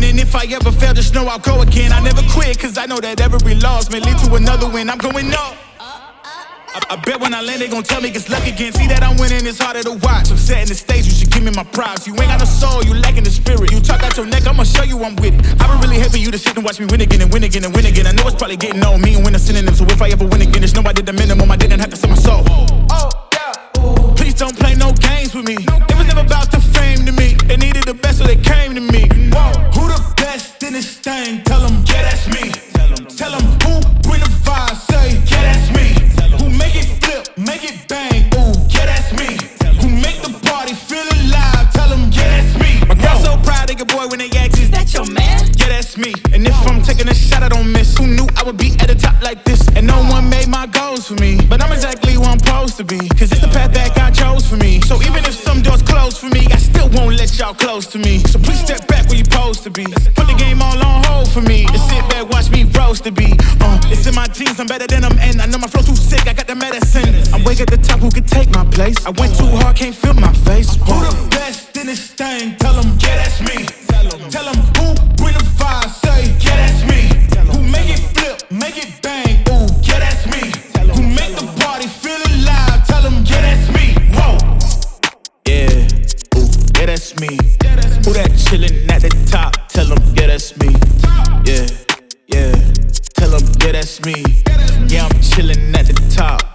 I'm going. And if I ever fail, just know I'll go again. I never quit, cause I know that every loss may lead to another win. I'm going up. I, I, bet when I land, they gon' tell me it's luck again. See that I'm winning, it's harder to watch. I'm setting the stage, you should give me my props. You ain't got no soul, you lacking the spirit. You talk out your neck, I'ma show you I'm with it. I would really for you to sit and watch me win again and win again and win again. I know it's probably getting old, me and win a synonym. So if I ever win again, it's know I did the minimum. I didn't have to sell my soul. Oh, yeah. Please don't play no games with me. It was never about the fame to me. Best in this thing? Tell them, yeah, that's me. Tell them who bring the vibe, say, yeah, that's me. Who make it flip, make it bang, ooh, yeah, that's me. Who make the party feel alive, tell them, yeah, that's me. My girl so proud, they get boy when they ask, is that your man? Yeah, that's me. And if I'm taking a shot, I don't miss. Who knew I would be at the top like this? And no one made my goals for me. But I'm exactly where I'm supposed to be. Cause it's the path that God chose for me. So even if some doors close for me, I still won't let y'all close to me. So please step back where you're supposed to be. Put the game all on roast the beat. Uh, it's in my genes, I'm better than I'm in. I know my flow too sick, I got the medicine. I'm way at the top, who can take my place? I went too hard, can't feel my face. Who the best in this thing? Tell them, yeah, that's me. Tell them who bring the vibe, say, yeah, that's me. Who make it flip, make it bang, ooh, yeah, that's me. Who make the party feel alive, tell them, yeah, that's me. Whoa. Yeah, ooh, yeah, that's me. Who that chillin' at the top, tell them, yeah, that's me. Yeah, yeah, that's me. Yeah, I'm chillin' at the top.